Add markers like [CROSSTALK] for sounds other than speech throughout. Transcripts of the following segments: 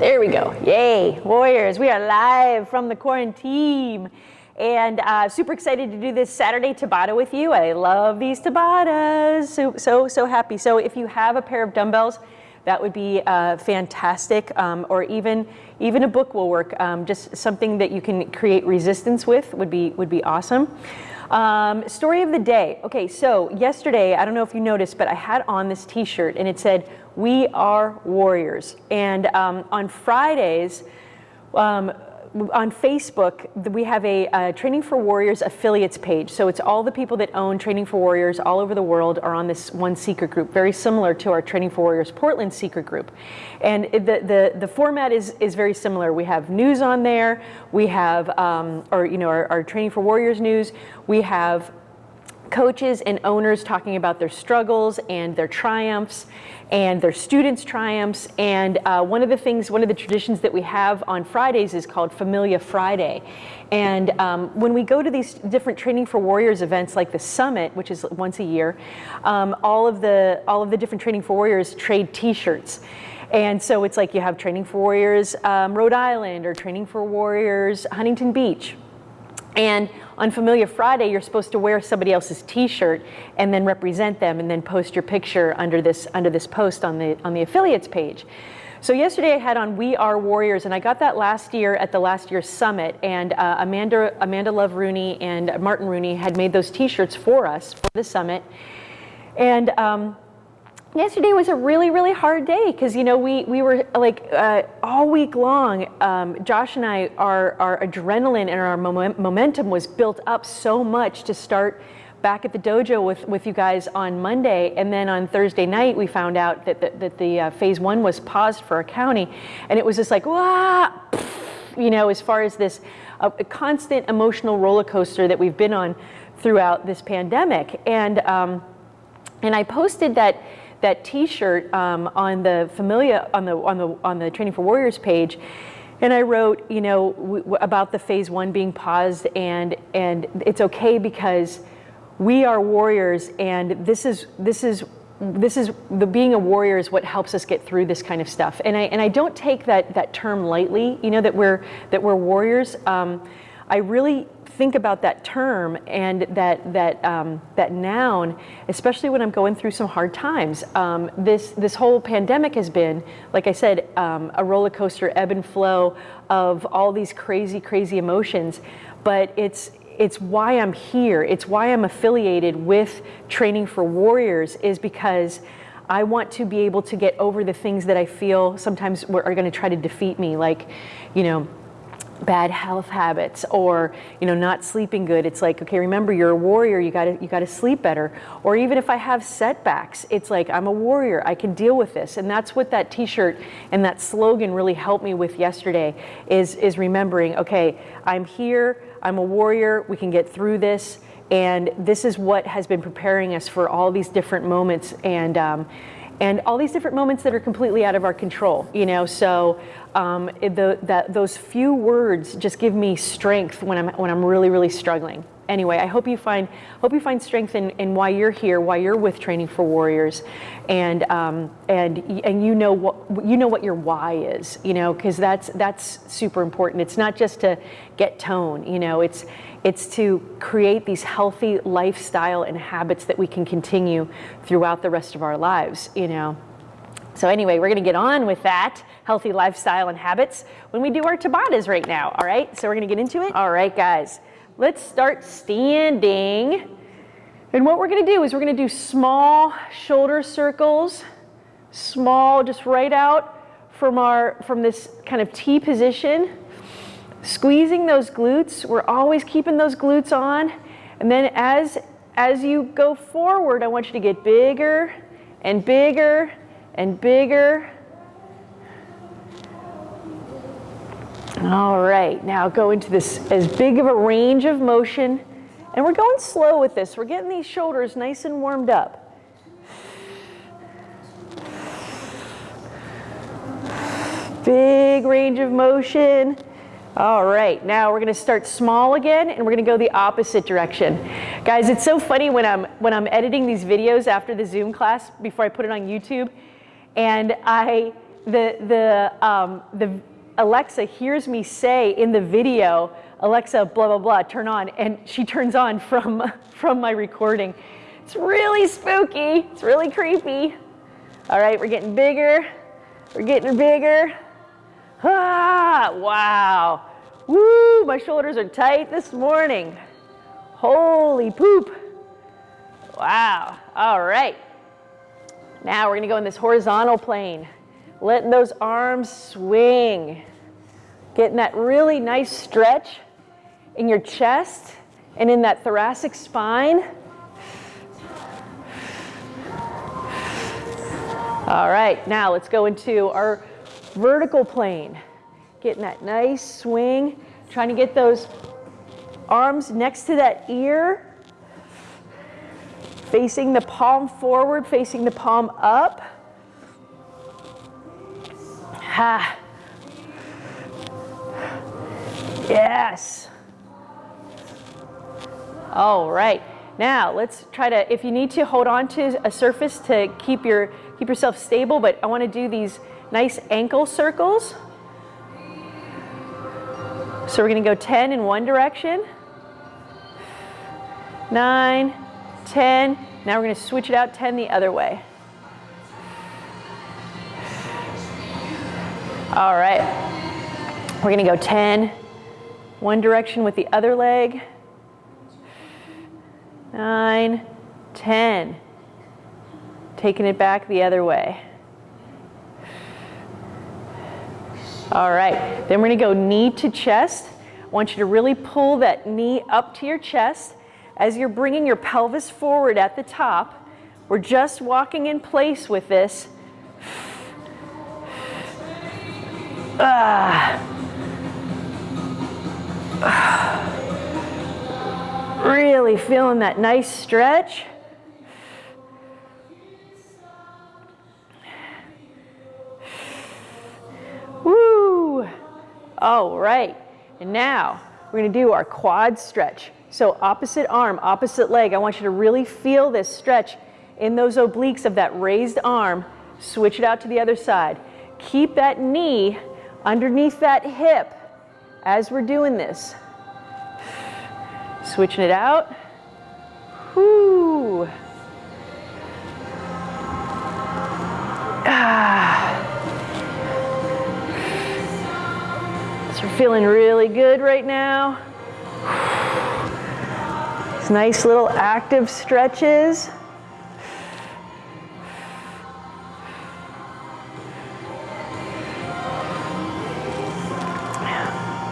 There we go. Yay, Warriors. We are live from the quarantine. And uh, super excited to do this Saturday Tabata with you. I love these Tabatas. So, so, so happy. So if you have a pair of dumbbells, that would be uh, fantastic. Um, or even, even a book will work. Um, just something that you can create resistance with would be, would be awesome. Um, story of the day. Okay, so yesterday, I don't know if you noticed, but I had on this t-shirt and it said, we are warriors. And um, on Fridays, um, on Facebook, we have a, a, Training for Warriors affiliates page. So it's all the people that own Training for Warriors all over the world are on this one secret group, very similar to our Training for Warriors Portland secret group. And the, the, the format is, is very similar. We have news on there, we have, um, you know, our, our Training for Warriors news, we have coaches and owners talking about their struggles and their triumphs and their students' triumphs. And uh, one of the things, one of the traditions that we have on Fridays is called Familia Friday. And um, when we go to these different Training for Warriors events like the Summit, which is once a year, um, all, of the, all of the different Training for Warriors trade t-shirts. And so it's like you have Training for Warriors um, Rhode Island or Training for Warriors Huntington Beach. And on Familia Friday, you're supposed to wear somebody else's T-shirt and then represent them, and then post your picture under this under this post on the on the affiliates page. So yesterday I had on We Are Warriors, and I got that last year at the last year's summit. And uh, Amanda Amanda Love Rooney and Martin Rooney had made those T-shirts for us for the summit, and. Um, yesterday was a really, really hard day because, you know, we, we were like uh, all week long, um, Josh and I, our, our adrenaline and our momentum was built up so much to start back at the dojo with, with you guys on Monday. And then on Thursday night, we found out that, that, that the uh, phase one was paused for our county. And it was just like, wah, you know, as far as this uh, constant emotional roller coaster that we've been on throughout this pandemic. And, um, and I posted that that T-shirt um, on the Familia on the on the on the Training for Warriors page, and I wrote, you know, about the phase one being paused, and and it's okay because we are warriors, and this is this is this is the being a warrior is what helps us get through this kind of stuff. And I and I don't take that that term lightly. You know that we're that we're warriors. Um, I really think about that term and that that um, that noun, especially when I'm going through some hard times. Um, this this whole pandemic has been, like I said, um, a roller coaster ebb and flow of all these crazy, crazy emotions. But it's it's why I'm here. It's why I'm affiliated with Training for Warriors is because I want to be able to get over the things that I feel sometimes are going to try to defeat me, like, you know, bad health habits or you know not sleeping good. It's like okay remember you're a warrior you got to you got to sleep better. Or even if i have setbacks it's like i'm a warrior i can deal with this. And that's what that t-shirt and that slogan really helped me with yesterday is is remembering okay i'm here i'm a warrior we can get through this. And this is what has been preparing us for all these different moments. And um, and all these different moments that are completely out of our control, you know. So um, the, that, those few words just give me strength when I'm when I'm really really struggling. Anyway, I hope you find hope you find strength in, in why you're here, why you're with Training for Warriors, and um, and and you know what you know what your why is, you know, because that's that's super important. It's not just to get tone, you know. It's it's to create these healthy lifestyle and habits that we can continue throughout the rest of our lives, you know. So anyway, we're gonna get on with that, healthy lifestyle and habits, when we do our Tabatas right now, all right? So we're gonna get into it. All right, guys, let's start standing. And what we're gonna do is we're gonna do small shoulder circles, small, just right out from our, from this kind of T position. Squeezing those glutes, we're always keeping those glutes on. And then as, as you go forward, I want you to get bigger and bigger and bigger. All right, now go into this as big of a range of motion. And we're going slow with this. We're getting these shoulders nice and warmed up. Big range of motion. All right, now we're gonna start small again and we're gonna go the opposite direction. Guys, it's so funny when I'm, when I'm editing these videos after the Zoom class before I put it on YouTube and I, the, the, um, the Alexa hears me say in the video, Alexa, blah, blah, blah, turn on, and she turns on from, [LAUGHS] from my recording. It's really spooky. It's really creepy. All right, we're getting bigger. We're getting bigger. Ah, [LAUGHS] wow. Woo, my shoulders are tight this morning. Holy poop. Wow. All right. Now we're going to go in this horizontal plane. Letting those arms swing. Getting that really nice stretch in your chest and in that thoracic spine. All right, now let's go into our vertical plane. Getting that nice swing, trying to get those arms next to that ear, facing the palm forward, facing the palm up. Ha. Yes. All right. Now let's try to, if you need to, hold on to a surface to keep, your, keep yourself stable, but I want to do these nice ankle circles. So we're going to go 10 in one direction, 9, 10. Now we're going to switch it out 10 the other way. All right. We're going to go 10 one direction with the other leg. 9, 10. Taking it back the other way. All right, then we're gonna go knee to chest. I want you to really pull that knee up to your chest. As you're bringing your pelvis forward at the top, we're just walking in place with this. Ah. Really feeling that nice stretch. All right, and now we're gonna do our quad stretch. So opposite arm, opposite leg. I want you to really feel this stretch in those obliques of that raised arm. Switch it out to the other side. Keep that knee underneath that hip as we're doing this. Switching it out. Whoo. Ah. So we're feeling really good right now. It's nice little active stretches.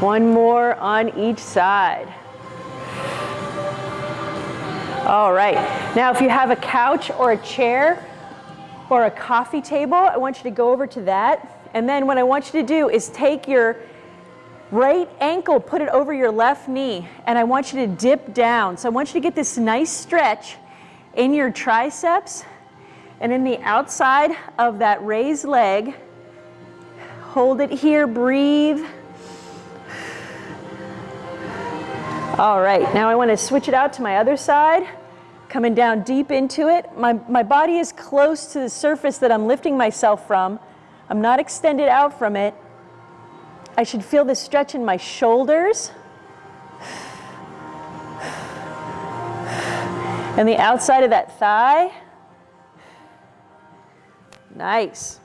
One more on each side. All right, now if you have a couch or a chair or a coffee table, I want you to go over to that. And then what I want you to do is take your right ankle, put it over your left knee, and I want you to dip down. So I want you to get this nice stretch in your triceps and in the outside of that raised leg. Hold it here, breathe. All right, now I want to switch it out to my other side. Coming down deep into it. My, my body is close to the surface that I'm lifting myself from. I'm not extended out from it. I should feel this stretch in my shoulders. And the outside of that thigh. Nice.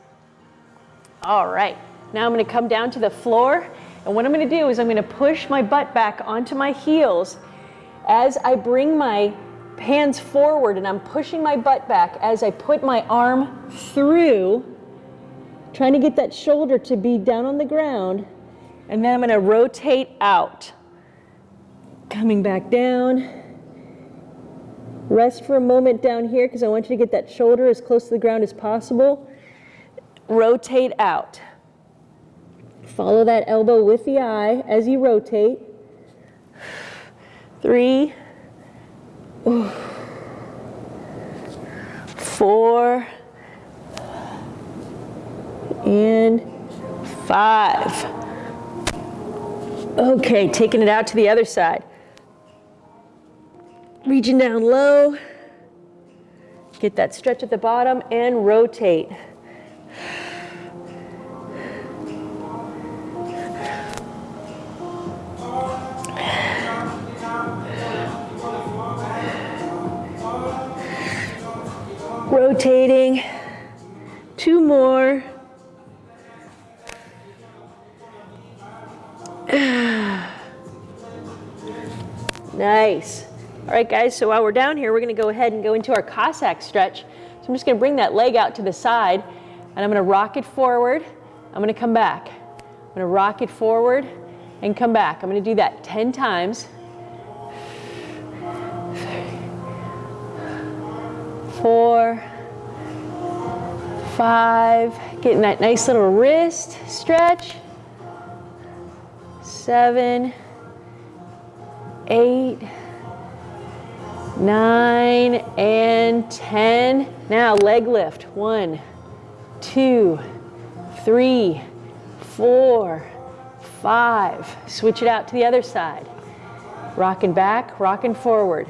All right, now I'm gonna come down to the floor and what I'm gonna do is I'm gonna push my butt back onto my heels as I bring my hands forward and I'm pushing my butt back as I put my arm through, trying to get that shoulder to be down on the ground. And then I'm gonna rotate out. Coming back down. Rest for a moment down here because I want you to get that shoulder as close to the ground as possible. Rotate out. Follow that elbow with the eye as you rotate. Three, four, and five. Okay, taking it out to the other side. Reaching down low. Get that stretch at the bottom and rotate. Rotating. Two more. [SIGHS] nice. All right, guys, so while we're down here, we're gonna go ahead and go into our Cossack stretch. So I'm just gonna bring that leg out to the side, and I'm gonna rock it forward. I'm gonna come back. I'm gonna rock it forward and come back. I'm gonna do that 10 times. Four, five, getting that nice little wrist stretch. Seven, eight, nine, and 10. Now leg lift. One, two, three, four, five. Switch it out to the other side. Rocking back, rocking forward.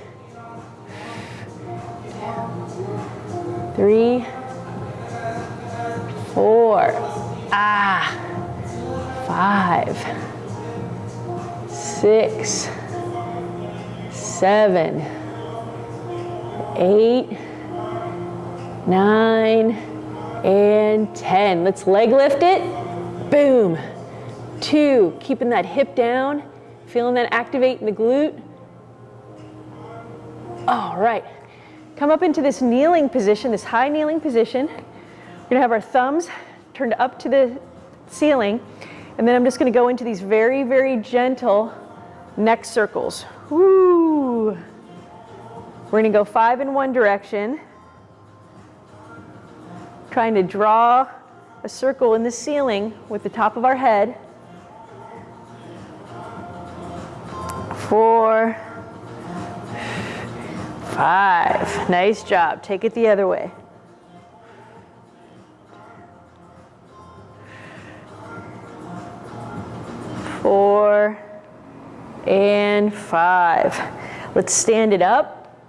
Three, four, ah, five, six, seven, eight, nine, and 10. Let's leg lift it. Boom. Two, keeping that hip down, feeling that activate in the glute. All right. Come up into this kneeling position, this high kneeling position. We're gonna have our thumbs turned up to the ceiling, and then I'm just gonna go into these very, very gentle neck circles. Woo! We're gonna go five in one direction, trying to draw a circle in the ceiling with the top of our head. Four, Five. Nice job. Take it the other way. Four and five. Let's stand it up.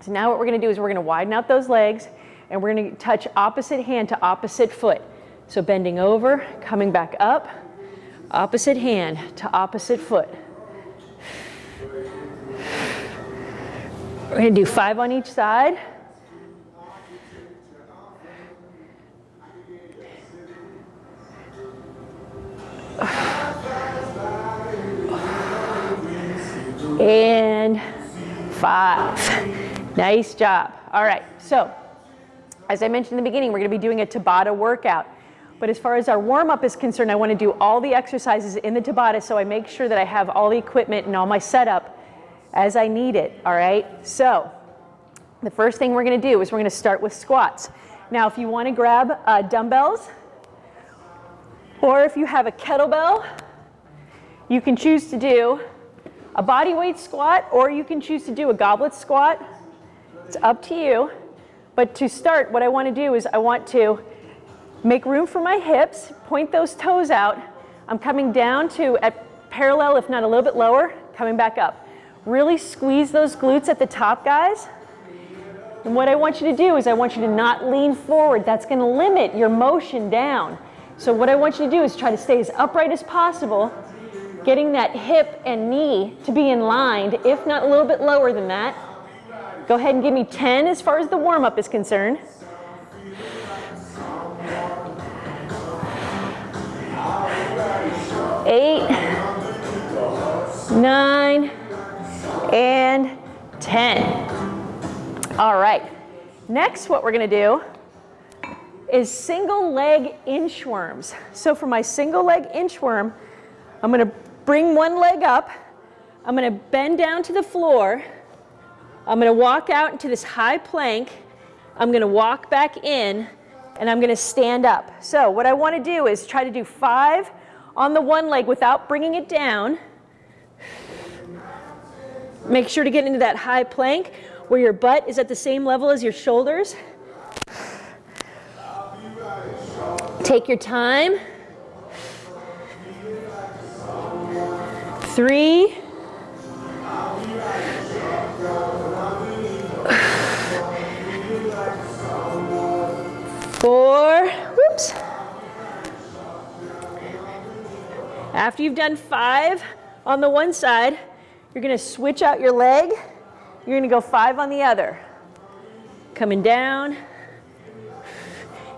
So now what we're going to do is we're going to widen out those legs and we're going to touch opposite hand to opposite foot. So bending over, coming back up, opposite hand to opposite foot. We're going to do five on each side. And five. Nice job. All right, so as I mentioned in the beginning, we're going to be doing a Tabata workout. But as far as our warm-up is concerned, I want to do all the exercises in the Tabata so I make sure that I have all the equipment and all my setup as I need it, all right? So the first thing we're gonna do is we're gonna start with squats. Now, if you wanna grab uh, dumbbells, or if you have a kettlebell, you can choose to do a body weight squat, or you can choose to do a goblet squat. It's up to you. But to start, what I wanna do is I want to make room for my hips, point those toes out. I'm coming down to at parallel, if not a little bit lower, coming back up. Really squeeze those glutes at the top, guys. And what I want you to do is I want you to not lean forward. That's going to limit your motion down. So what I want you to do is try to stay as upright as possible, getting that hip and knee to be in line, if not a little bit lower than that. Go ahead and give me 10 as far as the warm-up is concerned. Eight, nine, and 10. All right, next what we're gonna do is single leg inchworms. So for my single leg inchworm, I'm gonna bring one leg up, I'm gonna bend down to the floor, I'm gonna walk out into this high plank, I'm gonna walk back in, and I'm gonna stand up. So what I wanna do is try to do five on the one leg without bringing it down, Make sure to get into that high plank where your butt is at the same level as your shoulders. Take your time. Three. Four. Whoops. After you've done five on the one side, you're gonna switch out your leg. You're gonna go five on the other. Coming down.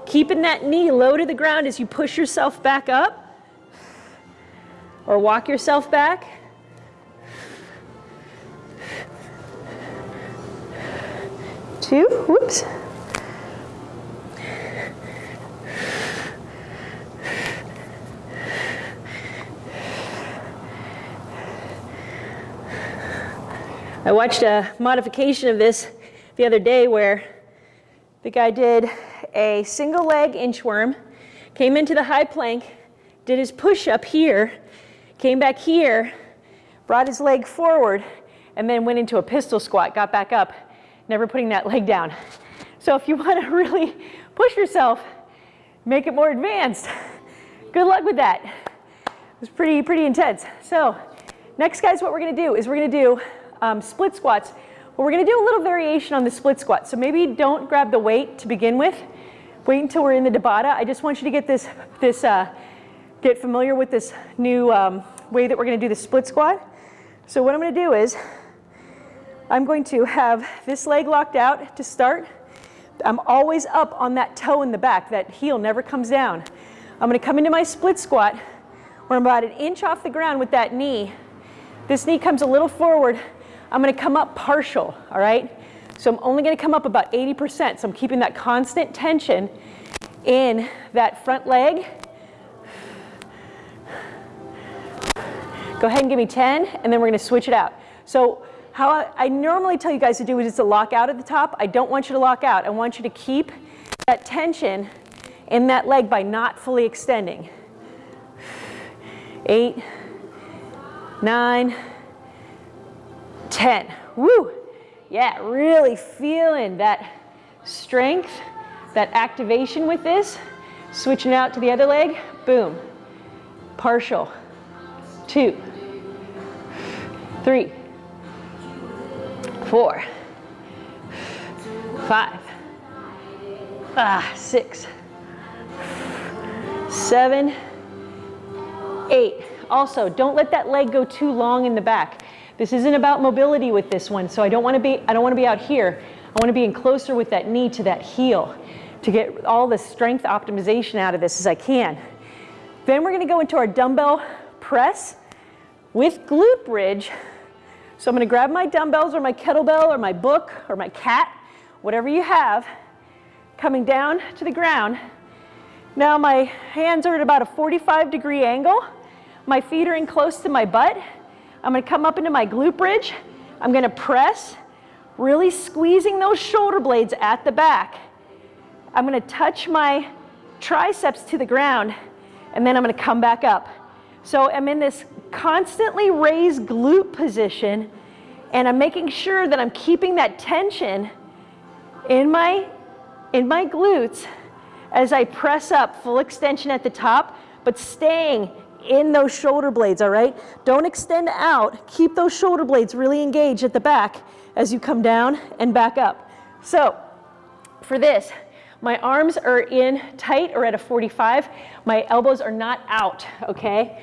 Keeping that knee low to the ground as you push yourself back up or walk yourself back. Two, whoops. I watched a modification of this the other day where the guy did a single leg inchworm, came into the high plank, did his push up here, came back here, brought his leg forward, and then went into a pistol squat, got back up, never putting that [LAUGHS] leg down. So if you want to [LAUGHS] really push yourself, make it more advanced. Good luck with that. It was pretty, pretty intense. So next guys, what we're going to do is we're going to do um, split squats. Well, we're gonna do a little variation on the split squat. So maybe don't grab the weight to begin with. Wait until we're in the Tabata. I just want you to get this, this uh, get familiar with this new um, way that we're gonna do the split squat. So what I'm gonna do is, I'm going to have this leg locked out to start. I'm always up on that toe in the back. That heel never comes down. I'm gonna come into my split squat where I'm about an inch off the ground with that knee. This knee comes a little forward I'm gonna come up partial, all right? So I'm only gonna come up about 80%. So I'm keeping that constant tension in that front leg. Go ahead and give me 10, and then we're gonna switch it out. So how I, normally tell you guys to do is to lock out at the top. I don't want you to lock out. I want you to keep that tension in that leg by not fully extending. Eight, nine, 10. Woo! Yeah, really feeling that strength, that activation with this. Switching out to the other leg, boom. Partial. Two, three, four, five, ah, six, seven, eight. Also, don't let that leg go too long in the back. This isn't about mobility with this one, so I don't want to be I don't want to be out here. I want to be in closer with that knee to that heel to get all the strength optimization out of this as I can. Then we're going to go into our dumbbell press with glute bridge. So I'm going to grab my dumbbells or my kettlebell or my book or my cat, whatever you have, coming down to the ground. Now my hands are at about a 45 degree angle. My feet are in close to my butt. I'm gonna come up into my glute bridge. I'm gonna press, really squeezing those shoulder blades at the back. I'm gonna touch my triceps to the ground, and then I'm gonna come back up. So I'm in this constantly raised glute position, and I'm making sure that I'm keeping that tension in my, in my glutes as I press up, full extension at the top, but staying in those shoulder blades, all right? Don't extend out. Keep those shoulder blades really engaged at the back as you come down and back up. So for this, my arms are in tight or at a 45. My elbows are not out, okay?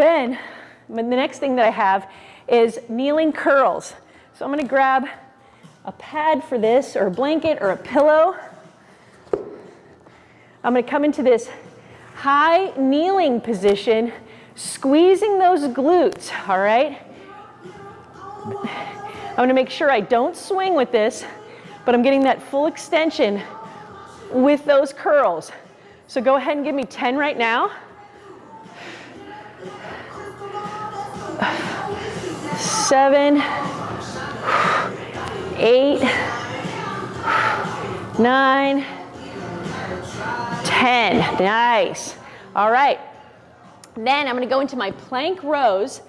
Then the next thing that I have is kneeling curls. So I'm gonna grab a pad for this or a blanket or a pillow. I'm gonna come into this high kneeling position, squeezing those glutes, all right? I'm gonna make sure I don't swing with this, but I'm getting that full extension with those curls. So go ahead and give me 10 right now. Seven, eight, nine, 10. Nice. All right. Then I'm going to go into my plank rows.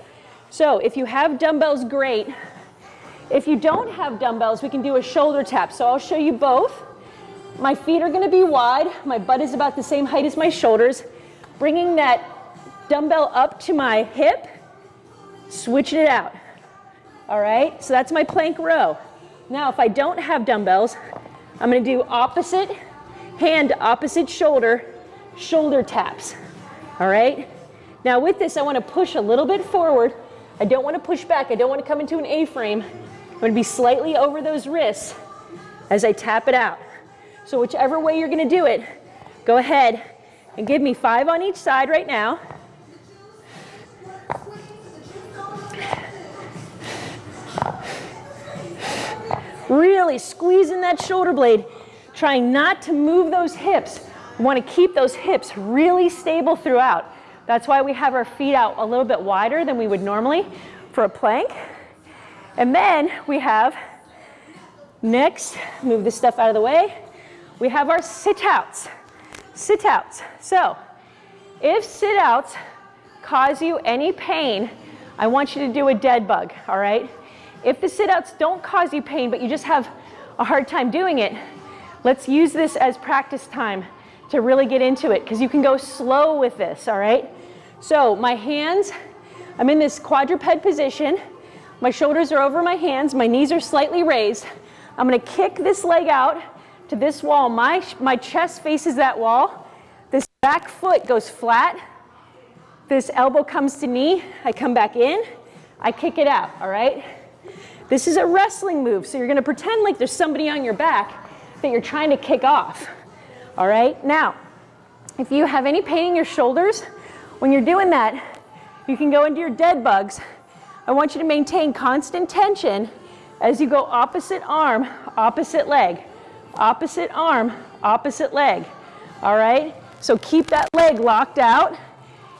So if you have dumbbells, great. If you don't have dumbbells, we can do a shoulder tap. So I'll show you both. My feet are going to be wide. My butt is about the same height as my shoulders. Bringing that dumbbell up to my hip, switching it out. All right, so that's my plank row. Now, if I don't have dumbbells, I'm going to do opposite hand opposite shoulder, shoulder taps. All right? Now with this, I want to push a little bit forward. I don't want to push back. I don't want to come into an A-frame. I'm to be slightly over those wrists. as I tap it out. So whichever way you're gonna do it, go ahead and give me five on each side right now. Really squeezing that shoulder blade, trying not to move those hips. We want to keep those hips really stable throughout. That's why we have our feet out a little bit wider than we would normally for a plank. And then we have, next, move this stuff out of the way, we have our sit-outs. Sit-outs. So, if sit-outs cause you any pain, I want you to do a dead bug, all right? If the sit-outs don't cause you pain, but you just have a hard time doing it, let's use this as practice time to really get into it because you can go slow with this, all right? So my hands, I'm in this quadruped position. My shoulders are over my hands. My knees are slightly raised. I'm going to kick this leg out to this wall. My, my chest faces that wall. This back foot goes flat. This elbow comes to knee. I come back in. I kick it out, all right? This is a wrestling move, so you're gonna pretend like there's somebody on your back that you're trying to kick off. All right, now, if you have any pain in your shoulders, when you're doing that, you can go into your dead bugs. I want you to maintain constant tension as you go opposite arm, opposite leg, opposite arm, opposite leg. All right, so keep that leg locked out,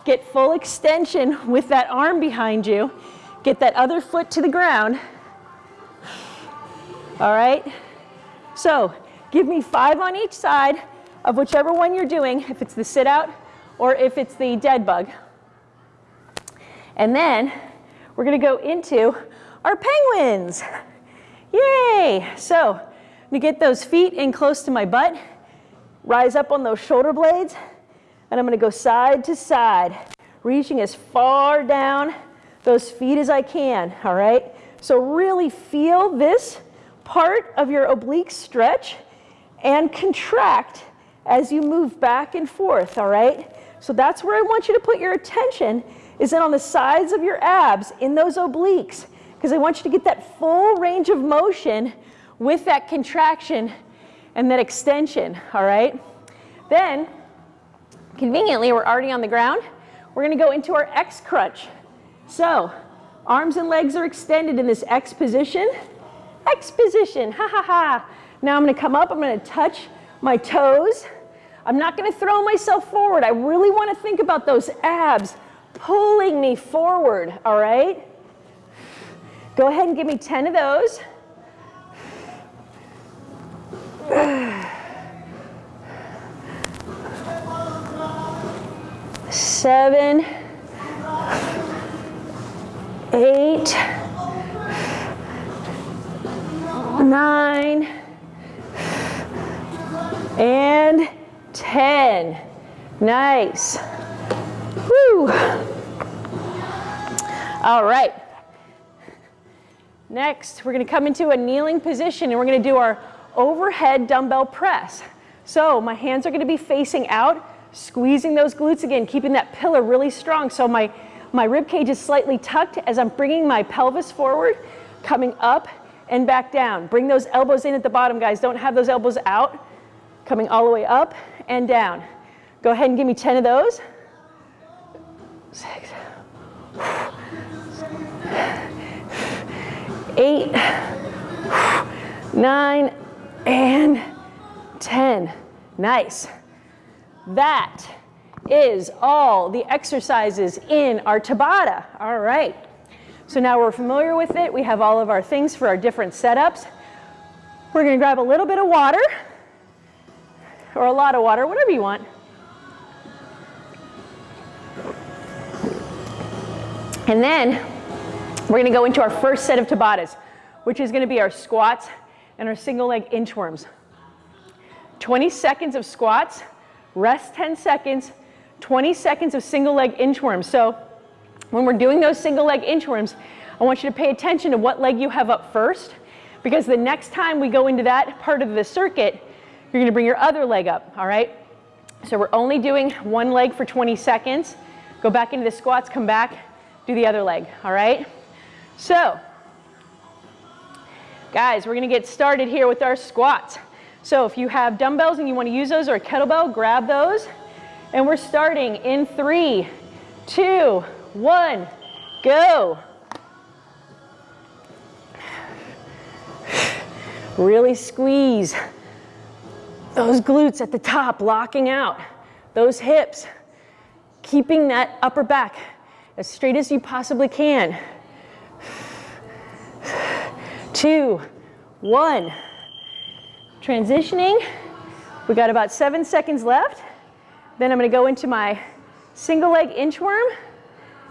get full extension with that arm behind you, get that other foot to the ground, all right? So give me five on each side of whichever one you're doing, if it's the sit out or if it's the dead bug. And then we're gonna go into our penguins. Yay! So I'm gonna get those feet in close to my butt, rise up on those shoulder blades, and I'm gonna go side to side, reaching as far down those feet as I can, all right? So really feel this part of your oblique stretch and contract as you move back and forth, all right? So that's where I want you to put your attention is in on the sides of your abs in those obliques because I want you to get that full range of motion with that contraction and that extension, all right? Then, conveniently, we're already on the ground. We're gonna go into our X crunch. So, arms and legs are extended in this X position. X position, ha ha ha. Now I'm gonna come up, I'm gonna touch my toes. I'm not gonna throw myself forward. I really wanna think about those abs pulling me forward, all right? Go ahead and give me 10 of those. Seven, eight, nine, and 10. Nice. Whew. All right. Next, we're going to come into a kneeling position and we're going to do our overhead dumbbell press. So my hands are going to be facing out, squeezing those glutes again, keeping that pillar really strong. So my, my rib cage is slightly tucked as I'm bringing my pelvis forward, coming up and back down. Bring those elbows in at the bottom, guys. Don't have those elbows out. Coming all the way up and down. Go ahead and give me 10 of those. Six, eight, nine, and 10. Nice. That is all the exercises in our Tabata. All right. So now we're familiar with it. We have all of our things for our different setups. We're going to grab a little bit of water or a lot of water, whatever you want. And then we're going to go into our first set of Tabatas, which is going to be our squats and our single leg inchworms. 20 seconds of squats, rest 10 seconds, 20 seconds of single leg inchworms. So when we're doing those single leg inchworms, I want you to pay attention to what leg you have up first because the next time we go into that part of the circuit, you're gonna bring your other leg up, all right? So we're only doing one leg for 20 seconds. Go back into the squats, come back, do the other leg, all right? So, Guys, we're gonna get started here with our squats. So if you have dumbbells and you wanna use those or a kettlebell, grab those. And we're starting in three, two, one, go. Really squeeze those glutes at the top, locking out those hips, keeping that upper back as straight as you possibly can. Two, one. Transitioning. We got about seven seconds left. Then I'm gonna go into my single leg inchworm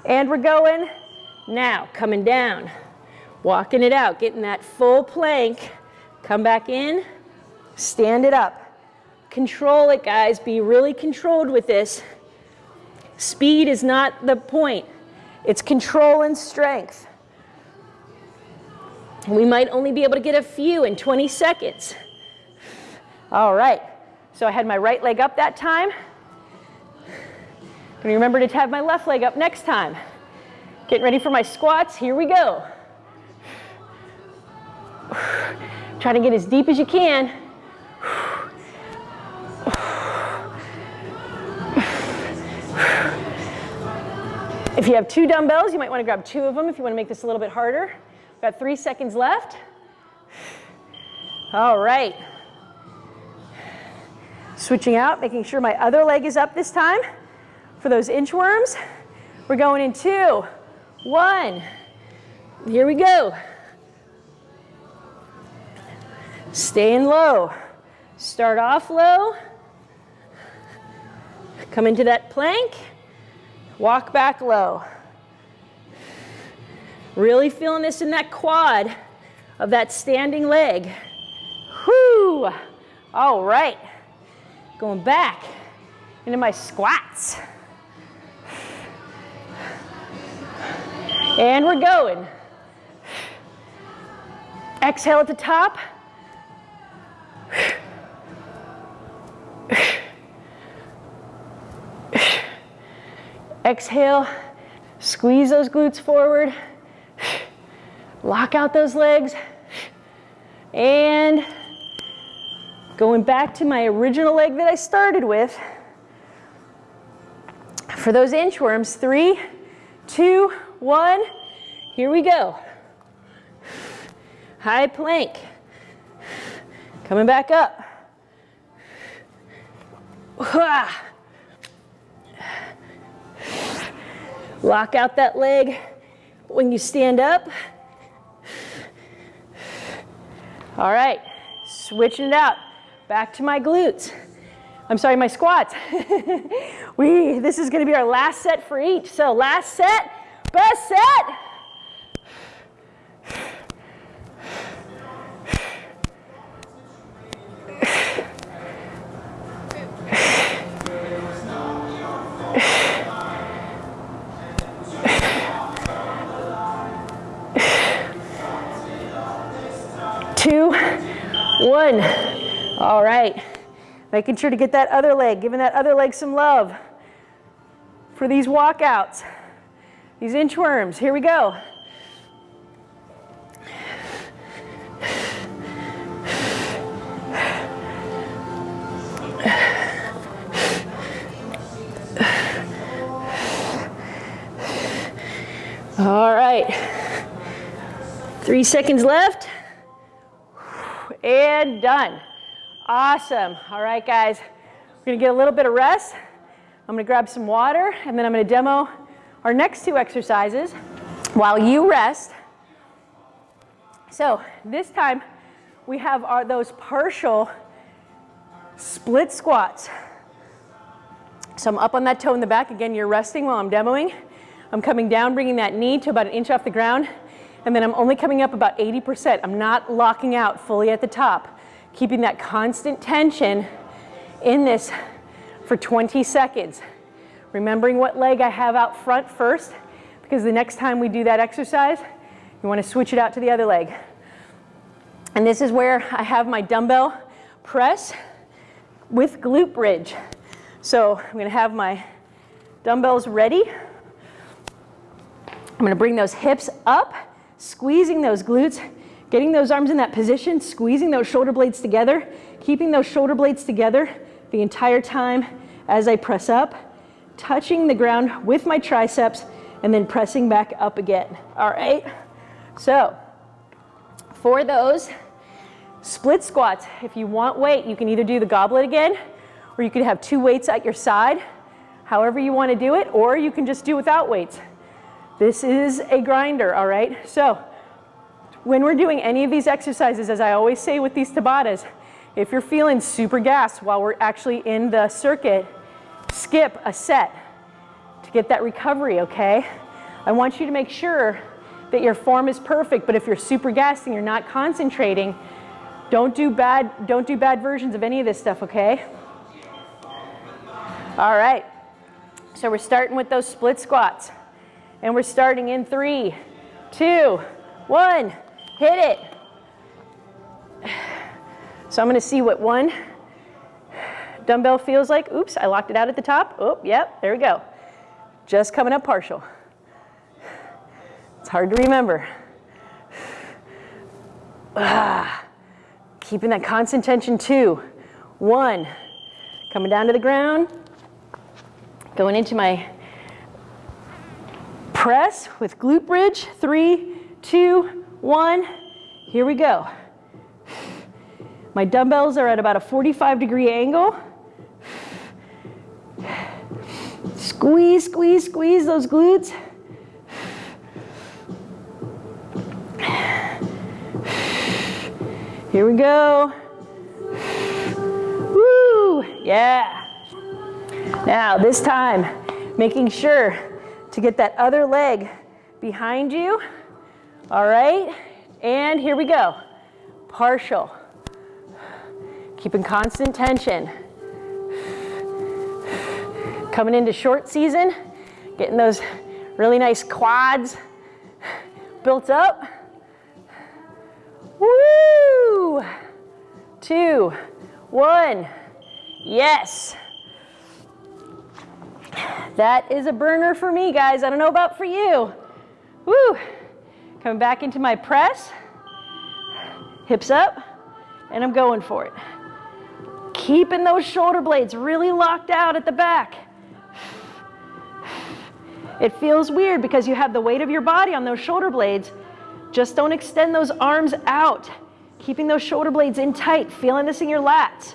and we're going now, coming down, walking it out, getting that full plank, come back in, stand it up. Control it, guys. Be really controlled with this. Speed is not the point. It's control and strength. We might only be able to get a few in 20 seconds. All right. So I had my right leg up that time. Gonna remember to have my left leg up next time. Getting ready for my squats. Here we go. Try to get as deep as you can. If you have two dumbbells, you might want to grab two of them if you want to make this a little bit harder. Got three seconds left. All right. Switching out, making sure my other leg is up this time for those inchworms. We're going in two, one. Here we go. Staying low. Start off low. Come into that plank. Walk back low. Really feeling this in that quad of that standing leg. Whoo! All right. Going back into my squats. And we're going. Exhale at the top. Exhale, squeeze those glutes forward. Lock out those legs. And going back to my original leg that I started with. For those inchworms, three, two, one. Here we go. High plank. Coming back up. Lock out that leg when you stand up. All right, switching it out. Back to my glutes. I'm sorry, my squats. [LAUGHS] we, this is gonna be our last set for each. So last set, best set. two, one. All right. Making sure to get that other leg, giving that other leg some love for these walkouts, these inchworms. Here we go. All right. Three seconds left and done. Awesome. All right, guys. We're gonna get a little bit of rest. I'm gonna grab some water and then I'm gonna demo our next two exercises while you rest. So this time we have our, those partial split squats. So I'm up on that toe in the back. Again, you're resting while I'm demoing. I'm coming down, bringing that knee to about an inch off the ground and then I'm only coming up about 80%. I'm not locking out fully at the top, keeping that constant tension in this for 20 seconds. Remembering what leg I have out front first, because the next time we do that exercise, you wanna switch it out to the other leg. And this is where I have my dumbbell press with glute bridge. So I'm gonna have my dumbbells ready. I'm gonna bring those hips up squeezing those glutes, Getting those arms in that position, squeezing those shoulder blades together, keeping those shoulder blades together the entire time as I press up, touching the ground with my triceps, and then pressing back up again. All right? So, for those split squats, if you want weight, you can either do the goblet again, or you can have two weights at your side, however you want to do it, or you can just do without weights. This is a grinder, all right? So, when we're doing any of these exercises, as I always say with these Tabatas, if you're feeling super gassed while we're actually in the circuit, skip a set to get that recovery, okay? I want you to make sure that your form is perfect, but if you're super and you're not concentrating, don't do bad, don't do bad versions of any of this stuff, okay? All right, so we're starting with those split squats. And we're starting in three, two, one, hit it. [SIGHS] So I'm gonna see what one dumbbell feels like. Oops, I locked it out at the top. Oh, yep, there we go. Just coming up partial. It's hard to remember. Ah, keeping that constant tension, two, one, coming down to the ground, going into my press with glute bridge, three, two, one, here we go. My dumbbells are at about a 45 degree angle. Squeeze, squeeze, squeeze those glutes. Here we go. Woo, yeah. Now this time, making sure to get that other leg behind you. All right, and here we go. Partial. Keeping constant tension. Coming into short season, getting those really nice quads built up. Woo! Two, one, yes. That is a burner for me, guys. I don't know about for you. Woo! Coming back into my press. Hips up, and I'm going for it. Keeping those shoulder blades really locked out at the back. It feels weird because you have the weight of your body on those shoulder blades, just don't extend those arms out. Keeping those shoulder blades in tight, feeling this in your lats.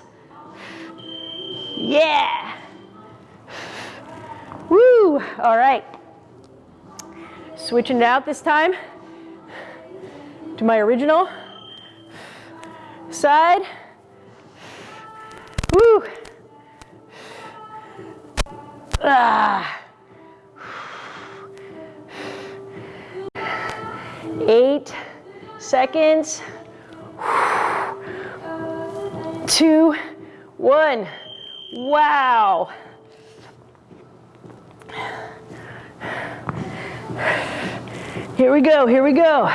Yeah. Woo, all right. Switching it out this time to my original side. Woo. Ah. Eight seconds. Two, one. Wow. Here we go, here we go.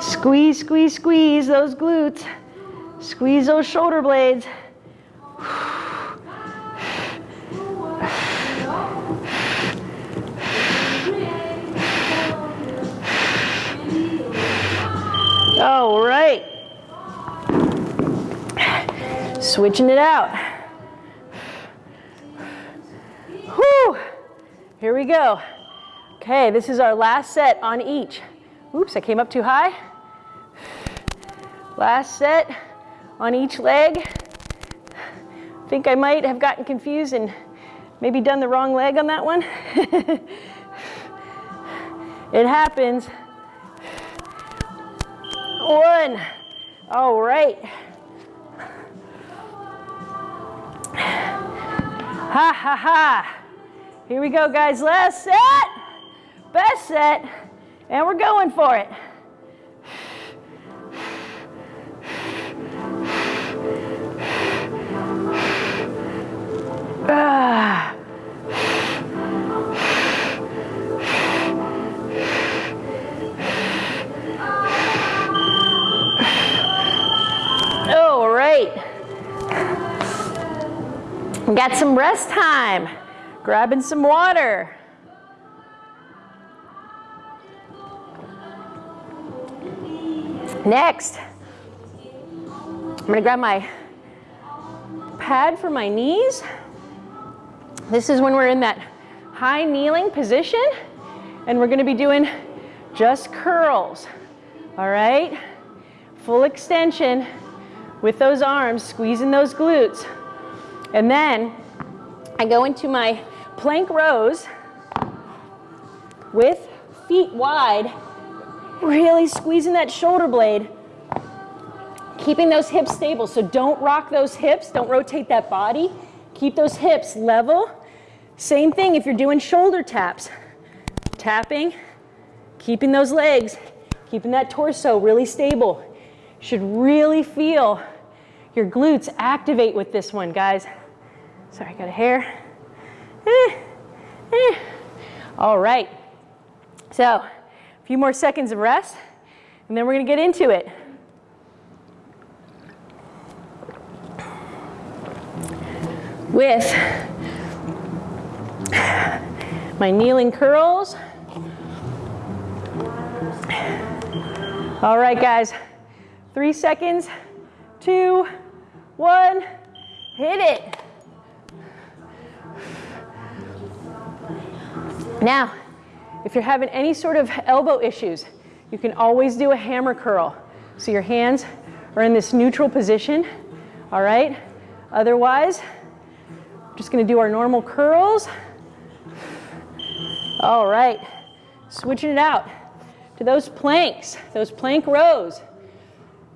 Squeeze, squeeze, squeeze those glutes. Squeeze those shoulder blades. Switching it out. Whew. Here we go. Okay, this is our last set on each. Oops, I came up too high. Last set on each leg. I think I might have gotten confused and maybe done the wrong leg on that one. [LAUGHS] it happens. One. All right. Ha ha ha. Here we go, guys. Last set. Best set. And we're going for it. Ah. and got some rest time. Grabbing some water. Next, I'm gonna grab my pad for my knees. This is when we're in that high kneeling position and we're gonna be doing just curls, all right? Full extension with those arms, squeezing those glutes. And then I go into my plank rows with feet wide, really squeezing that shoulder blade, keeping those hips stable. So don't rock those hips, don't rotate that body. Keep those hips level. Same thing if you're doing shoulder taps. Tapping, keeping those legs, keeping that torso really stable. Should really feel your glutes activate with this one, guys. Sorry, I got a hair. Eh, eh. All right. So, a few more seconds of rest, and then we're going to get into it. With my kneeling curls. All right, guys. Three seconds, two, one, hit it. Now, if you're having any sort of elbow issues, you can always do a hammer curl. So your hands are in this neutral position, all right? Otherwise, I'm just gonna do our normal curls. All right, switching it out to those planks, those plank rows.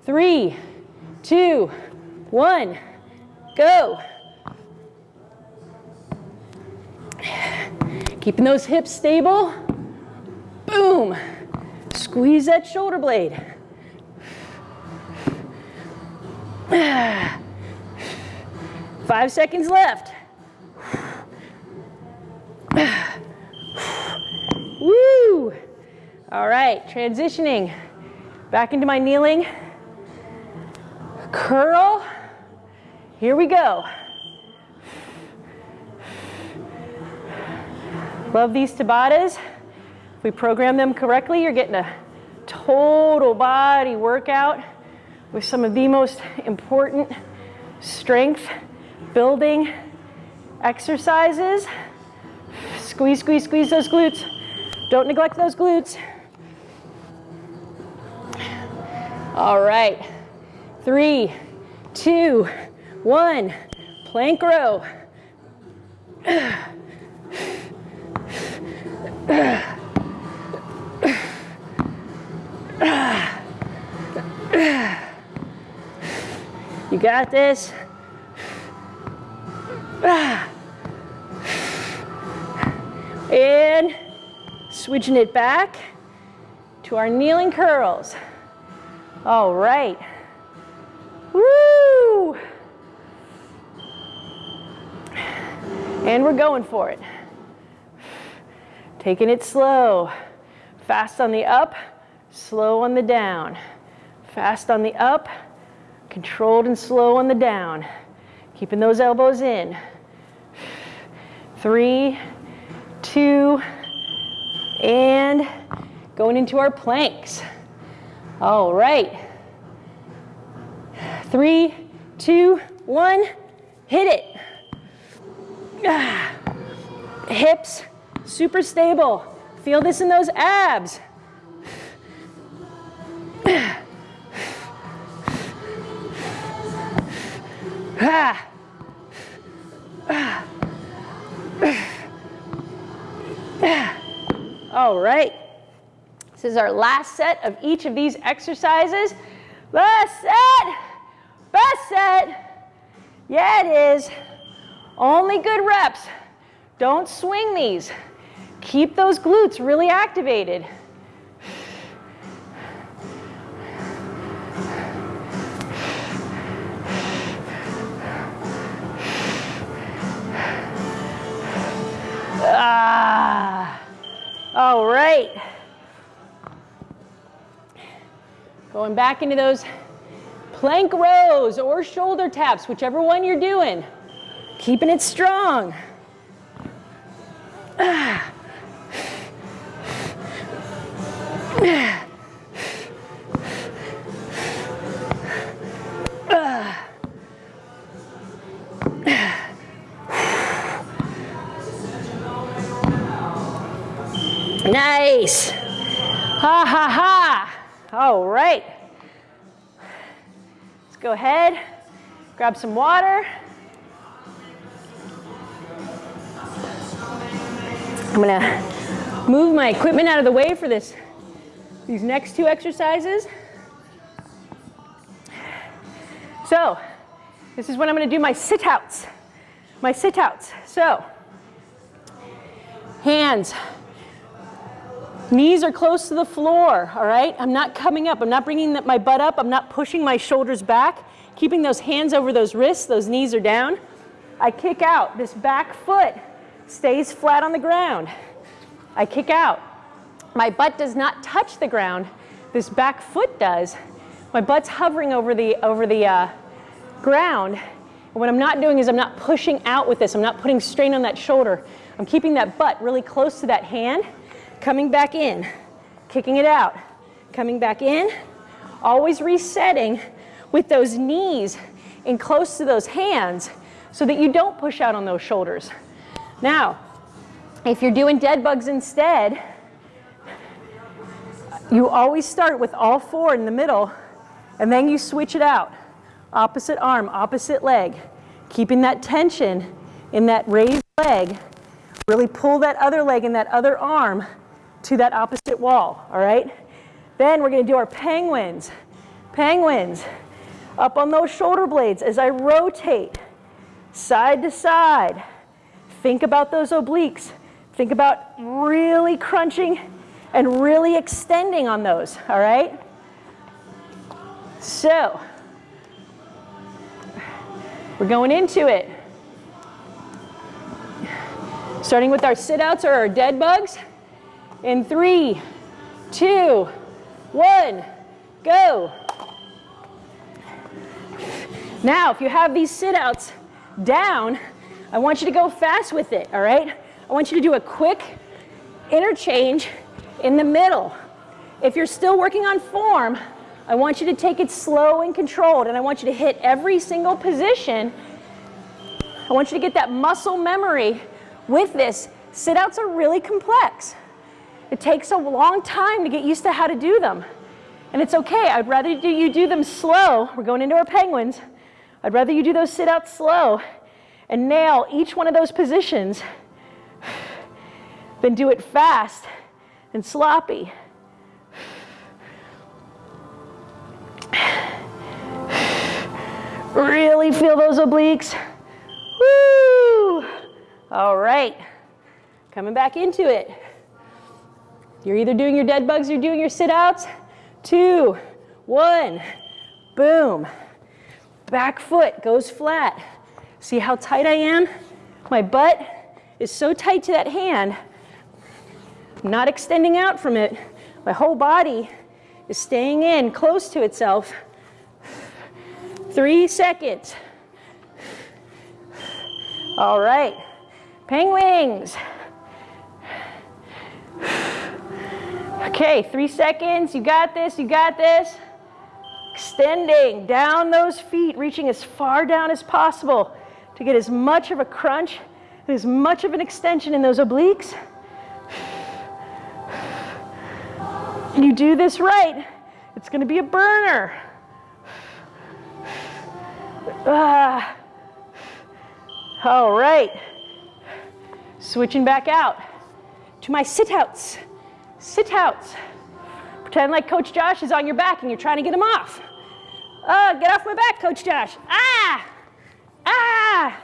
Three, two, one, go. Keeping those hips stable. Boom. Squeeze that shoulder blade. Five seconds left. Woo! All right, transitioning back into my kneeling. Curl. Here we go. Love these Tabatas. If we program them correctly, you're getting a total body workout with some of the most important strength building exercises. Squeeze, squeeze, squeeze those glutes. Don't neglect those glutes. All right. Three, two, one. Plank row. [CLEARS THROAT] You got this. And switching it back to our kneeling curls. All right. Woo! And we're going for it. Taking it slow. Fast on the up, slow on the down. Fast on the up, controlled and slow on the down. Keeping those elbows in. Three, two, and going into our planks. All right. Three, two, one, hit it. Ah. Hips, super stable. Feel this in those abs. Ah. All right. This is our last set of each of these exercises. Last set. Best set. Yeah, it is. Only good reps. Don't swing these. Keep those glutes really activated. Ah. All right. Going back into those plank rows or shoulder taps, whichever one you're doing. Keeping it strong. Ah. Nice. Ha ha ha. All right. Let's go ahead, grab some water. I'm gonna move my equipment out of the way for this, these next two exercises. So, this is when I'm gonna do my sit-outs. My sit-outs. So, hands, knees are close to the floor, all right? I'm not coming up, I'm not bringing my butt up, I'm not pushing my shoulders back, keeping those hands over those wrists, those knees are down. I kick out, this back foot stays flat on the ground. I kick out. My butt does not touch the ground. This back foot does. My butt's hovering over the, over the uh, ground. And what I'm not doing is I'm not pushing out with this. I'm not putting strain on that shoulder. I'm keeping that butt really close to that hand, coming back in, kicking it out, coming back in, always resetting with those knees in close to those hands so that you don't push out on those shoulders. Now, if you're doing dead bugs instead, you always start with all four in the middle and then you switch it out. Opposite arm, opposite leg. Keeping that tension in that raised leg. Really pull that other leg and that other arm to that opposite wall, all right? Then we're gonna do our penguins. Penguins, up on those shoulder blades as I rotate side to side. Think about those obliques. Think about really crunching and really extending on those, all right? So, we're going into it. Starting with our sit-outs or our dead bugs. In three, two, one, go. Now, if you have these sit-outs down, I want you to go fast with it, all right? I want you to do a quick interchange in the middle. If you're still working on form, I want you to take it slow and controlled, and I want you to hit every single position. I want you to get that muscle memory with this. Sit-outs are really complex. It takes a long time to get used to how to do them. And it's okay, I'd rather you do them slow. We're going into our penguins. I'd rather you do those sit-outs slow and nail each one of those positions [SIGHS] than do it fast and sloppy. [SIGHS] Really feel those obliques. Woo! All right, coming back into it. You're either doing your dead bugs or doing your sit-outs. Two, one, boom. Back foot goes flat. See how tight I am? My butt is so tight to that hand. I'm not extending out from it. My whole body is staying in close to itself. Three seconds. All right, penguins. Okay, three seconds, you got this, you got this. Extending down those feet, reaching as far down as possible to get as much of a crunch and as much of an extension in those obliques. You do this right, it's gonna be a burner. Ah. All right. Switching back out to my sit-outs. Sit-outs. Pretend like Coach Josh is on your back and you're trying to get him off. Oh, get off my back, Coach Josh. Ah! Ah!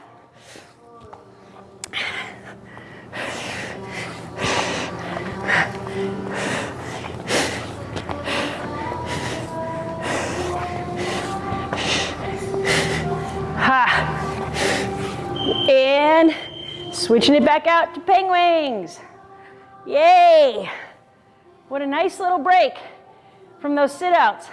Ha! And switching it back out to penguins. Yay! What a nice little break from those sit-outs.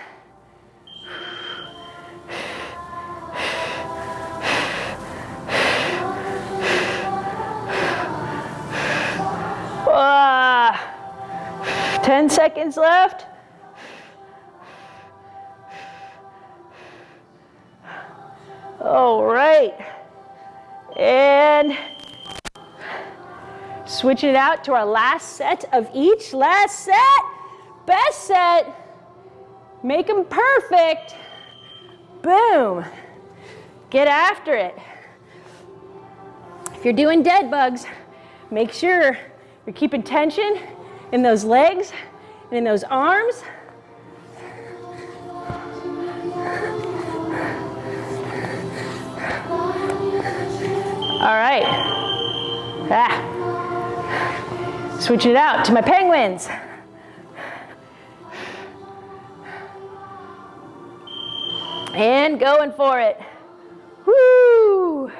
Uh, 10 seconds left. All right. And Switching it out to our last set of each. Last set, best set. Make them perfect. Boom. Get after it. If you're doing dead bugs, make sure you're keeping tension in those legs and in those arms. All right. Ah. Switch it out to my penguins. And going for it. Woo!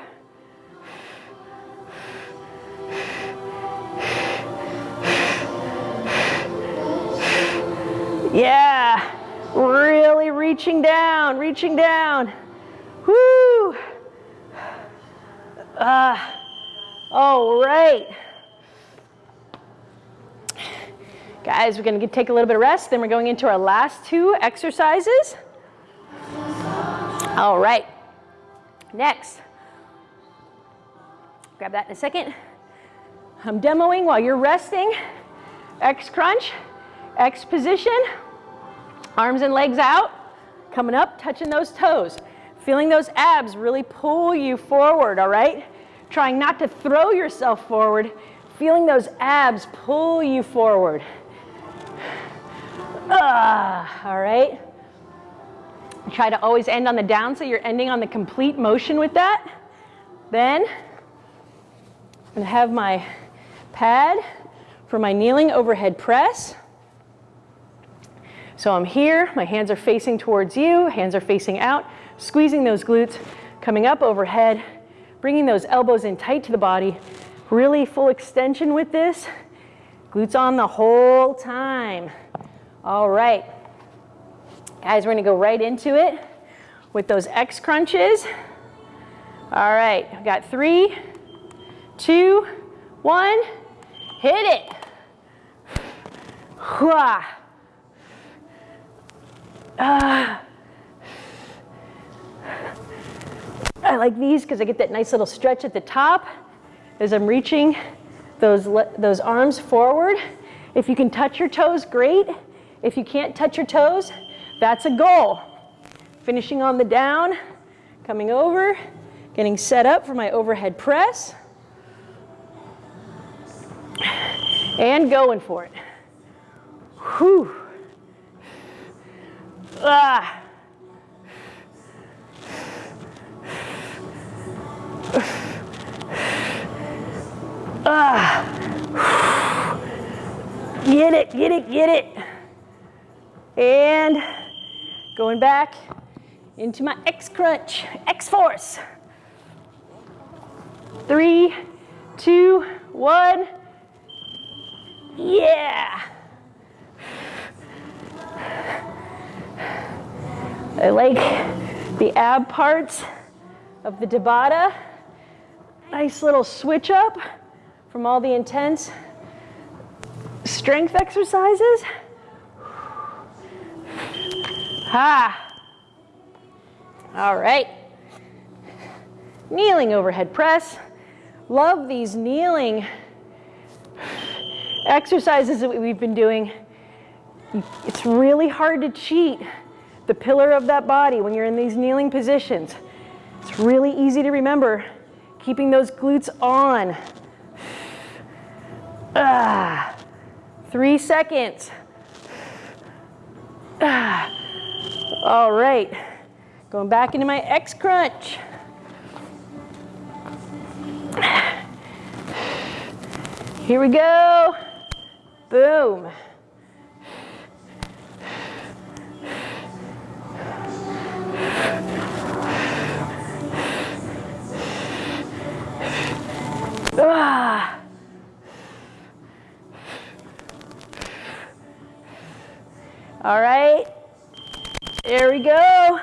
Yeah, really reaching down, reaching down. Woo! Uh, all right. Guys, we're gonna take a little bit of rest, then we're going into our last two exercises. All right, next. Grab that in a second. I'm demoing while you're resting. X crunch, X position, arms and legs out, coming up, touching those toes. Feeling those abs really pull you forward, all right? Trying not to throw yourself forward, feeling those abs pull you forward. Ah, all right? Try to always end on the down so you're ending on the complete motion with that. Then I'm gonna have my pad for my kneeling overhead press. So I'm here, my hands are facing towards you, hands are facing out, squeezing those glutes, coming up overhead, bringing those elbows in tight to the body, really full extension with this, glutes on the whole time. All right. Guys, we're gonna go right into it with those X crunches. All right, I've got three, two, one, hit it. Hua. Ah. I like these because I get that nice little stretch at the top as I'm reaching those, those arms forward. If you can touch your toes, great. If you can't touch your toes, that's a goal. Finishing on the down, coming over, getting set up for my overhead press. And going for it. Whew. Ah. Ah. Get it, get it, get it. And going back into my X crunch, X force. Three, two, one. Yeah. I like the ab parts of the Tabata. Nice little switch up from all the intense strength exercises. Ha. All right. Kneeling overhead press. Love these kneeling exercises that we've been doing. It's really hard to cheat the pillar of that body when you're in these kneeling positions. It's really easy to remember, keeping those glutes on. Ah, three seconds. Ah. All right, going back into my X crunch. Here we go. Boom. Ah. All right, there we go.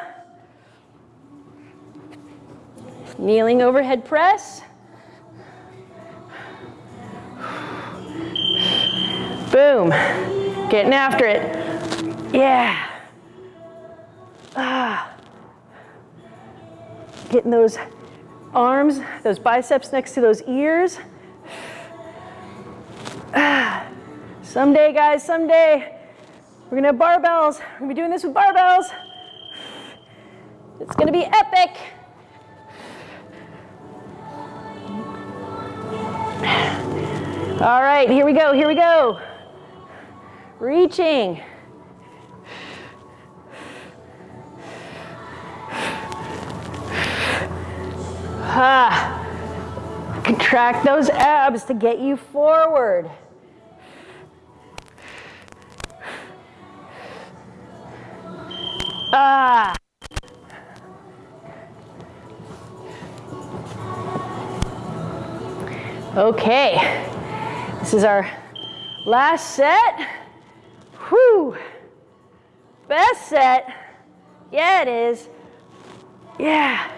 Kneeling overhead press. Boom, getting after it. Yeah. Ah. Getting those arms, those biceps next to those ears. Ah. Someday, guys, someday, we're gonna have barbells. We're gonna be doing this with barbells. It's gonna be epic. All right, here we go, here we go. Reaching. Ah. Contract those abs to get you forward. Ah. [LAUGHS] Okay, this is our last set. Whew. Best set. Yeah, it is. Yeah.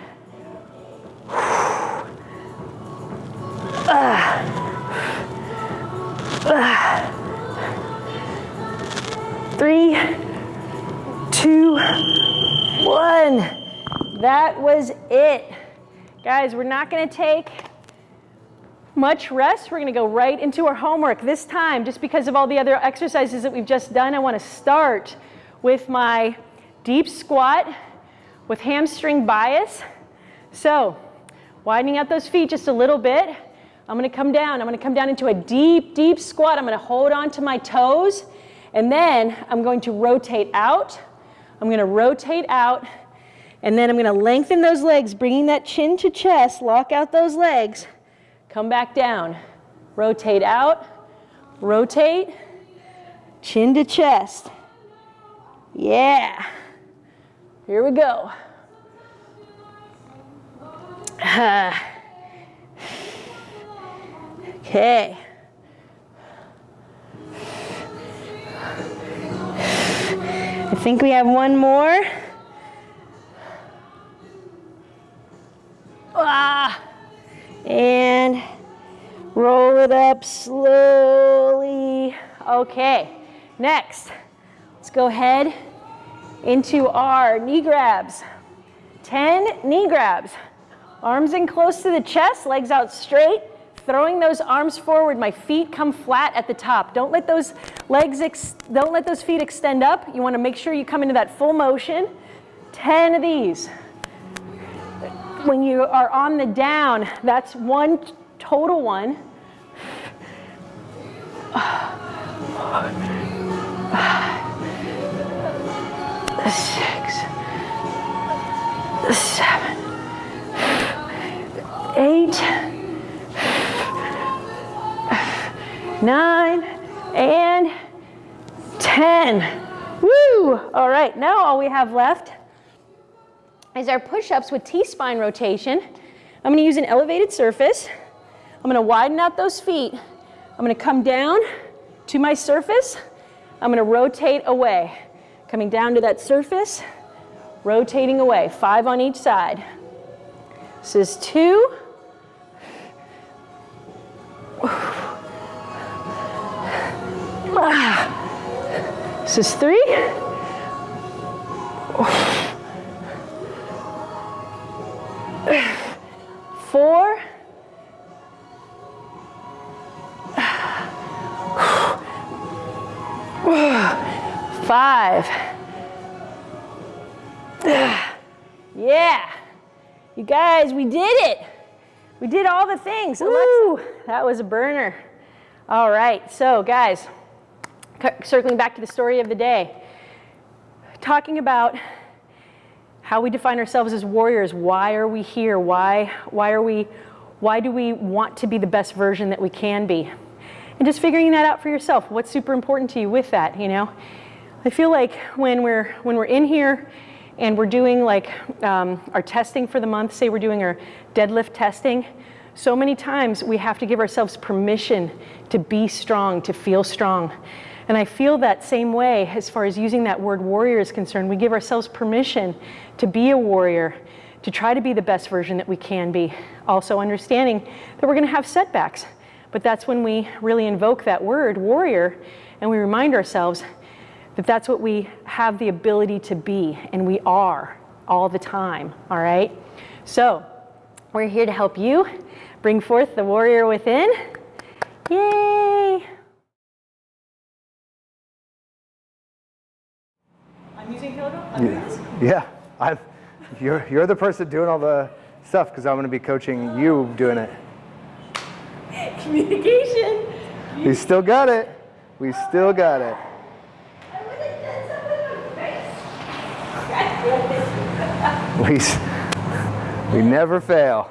[SIGHS] Three, two, one. That was it. Guys, we're not gonna take much rest. We're gonna go right into our homework. This time, just because of all the other exercises that we've just done, I wanna start with my deep squat with hamstring bias. So, widening out those feet just a little bit. I'm gonna come down. I'm gonna come down into a deep, deep squat. I'm gonna hold on to my toes, and then I'm going to rotate out. I'm gonna rotate out, and then I'm gonna lengthen those legs, bringing that chin to chest, lock out those legs, come back down. Rotate out, rotate, chin to chest. Yeah. Here we go. [SIGHS] okay. Think we have one more. Ah, and roll it up slowly. Okay, next, let's go ahead into our knee grabs. 10 knee grabs. Arms in close to the chest, legs out straight, throwing those arms forward. My feet come flat at the top. Don't let those legs, don't let those feet extend up. You wanna make sure you come into that full motion. 10 of these. When you are on the down, that's one total one. Six, seven, eight, nine, and 10. Woo! All right, now all we have left is our push-ups with T-spine rotation. I'm gonna use an elevated surface. I'm gonna widen out those feet. I'm gonna come down to my surface. I'm gonna rotate away. Coming down to that surface, rotating away, five on each side. This is two. This is three. Four. Five. Yeah. You guys, we did it. We did all the things. Alexa, that was a burner. All right, so guys, circling back to the story of the day, talking about how we define ourselves as warriors. Why are we here? Why, why are we, why do we want to be the best version that we can be? And just figuring that out for yourself. What's super important to you with that, you know? I feel like when we're, when we're in here and we're doing like um, our testing for the month, say we're doing our deadlift testing, so many times we have to give ourselves permission to be strong, to feel strong. And I feel that same way as far as using that word warrior is concerned. We give ourselves permission to be a warrior, to try to be the best version that we can be. Also understanding that we're gonna have setbacks. But that's when we really invoke that word, warrior, and we remind ourselves that that's what we have the ability to be, and we are all the time, all right? So we're here to help you bring forth the warrior within. Yay! Yeah, I'm, you're, you're the person doing all the stuff because I'm going to be coaching you doing it. [LAUGHS] Communication. We still got it. We still got it. I would have done something with my face. [LAUGHS] We, we never fail.